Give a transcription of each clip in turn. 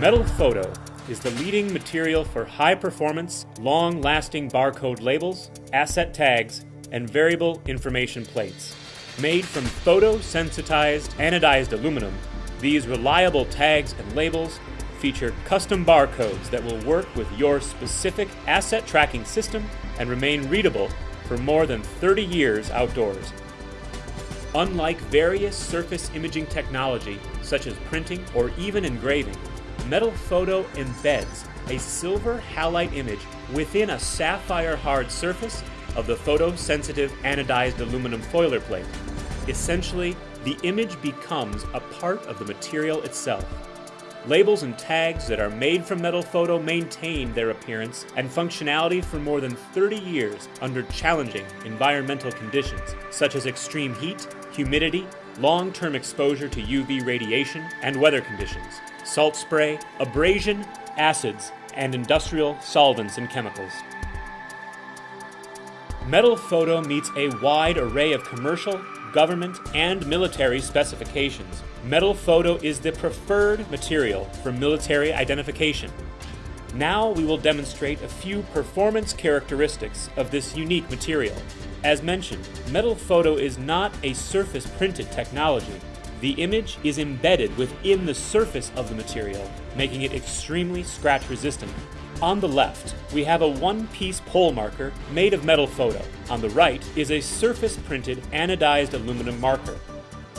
Metal Photo is the leading material for high performance, long lasting barcode labels, asset tags, and variable information plates. Made from photosensitized anodized aluminum, these reliable tags and labels feature custom barcodes that will work with your specific asset tracking system and remain readable for more than 30 years outdoors. Unlike various surface imaging technology, such as printing or even engraving, Metal Photo embeds a silver halide image within a sapphire hard surface of the photosensitive anodized aluminum foiler plate. Essentially, the image becomes a part of the material itself. Labels and tags that are made from metal photo maintain their appearance and functionality for more than 30 years under challenging environmental conditions, such as extreme heat, humidity, long-term exposure to UV radiation, and weather conditions, salt spray, abrasion, acids, and industrial solvents and chemicals. Metal Photo meets a wide array of commercial, government, and military specifications. Metal Photo is the preferred material for military identification. Now we will demonstrate a few performance characteristics of this unique material. As mentioned, Metal Photo is not a surface printed technology. The image is embedded within the surface of the material, making it extremely scratch resistant. On the left, we have a one-piece pole marker made of metal photo. On the right is a surface-printed anodized aluminum marker.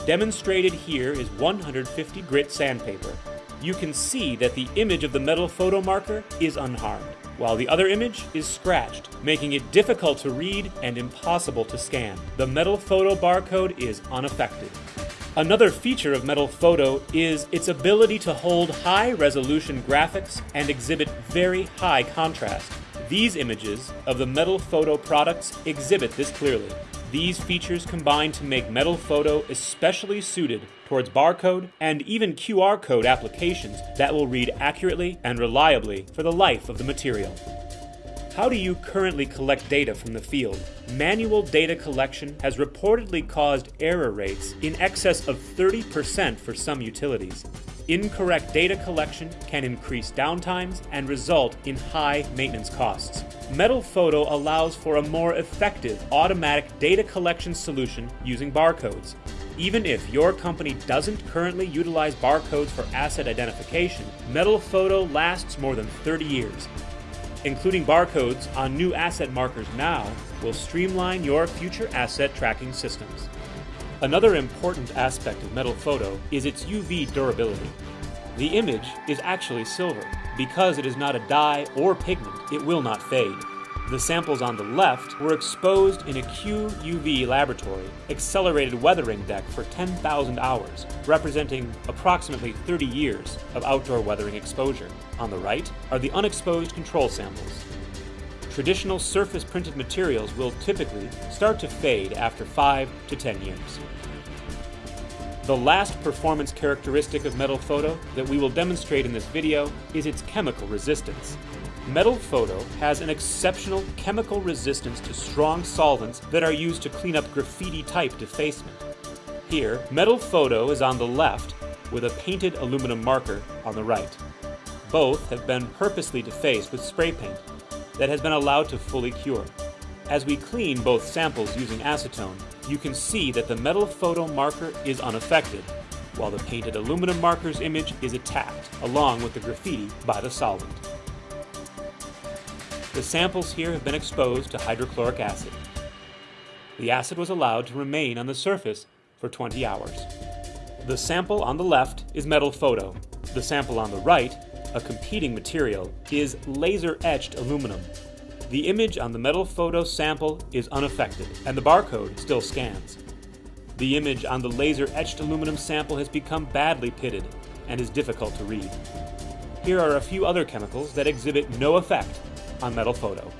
Demonstrated here is 150 grit sandpaper. You can see that the image of the metal photo marker is unharmed, while the other image is scratched, making it difficult to read and impossible to scan. The metal photo barcode is unaffected. Another feature of Metal Photo is its ability to hold high resolution graphics and exhibit very high contrast. These images of the Metal Photo products exhibit this clearly. These features combine to make Metal Photo especially suited towards barcode and even QR code applications that will read accurately and reliably for the life of the material. How do you currently collect data from the field? Manual data collection has reportedly caused error rates in excess of 30% for some utilities. Incorrect data collection can increase downtimes and result in high maintenance costs. Metal Photo allows for a more effective automatic data collection solution using barcodes. Even if your company doesn't currently utilize barcodes for asset identification, Metal Photo lasts more than 30 years Including barcodes on new asset markers now will streamline your future asset tracking systems. Another important aspect of metal photo is its UV durability. The image is actually silver. Because it is not a dye or pigment, it will not fade. The samples on the left were exposed in a QUV laboratory accelerated weathering deck for 10,000 hours, representing approximately 30 years of outdoor weathering exposure. On the right are the unexposed control samples. Traditional surface printed materials will typically start to fade after 5 to 10 years. The last performance characteristic of metal photo that we will demonstrate in this video is its chemical resistance. Metal Photo has an exceptional chemical resistance to strong solvents that are used to clean up graffiti-type defacement. Here, Metal Photo is on the left with a painted aluminum marker on the right. Both have been purposely defaced with spray paint that has been allowed to fully cure. As we clean both samples using acetone, you can see that the metal photo marker is unaffected, while the painted aluminum marker's image is attacked, along with the graffiti by the solvent. The samples here have been exposed to hydrochloric acid. The acid was allowed to remain on the surface for 20 hours. The sample on the left is metal photo. The sample on the right, a competing material, is laser-etched aluminum. The image on the metal photo sample is unaffected, and the barcode still scans. The image on the laser-etched aluminum sample has become badly pitted and is difficult to read. Here are a few other chemicals that exhibit no effect on metal photo.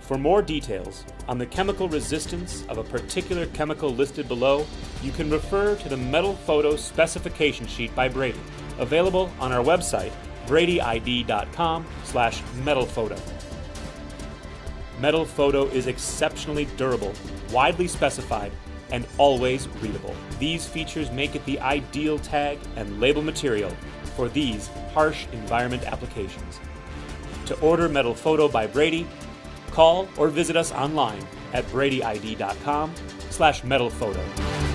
For more details on the chemical resistance of a particular chemical listed below, you can refer to the metal photo specification sheet by Brady, available on our website, bradyid.com slash metalphoto. Metal photo is exceptionally durable, widely specified, and always readable. These features make it the ideal tag and label material for these harsh environment applications. To order Metal Photo by Brady, call or visit us online at bradyid.com slash metalphoto.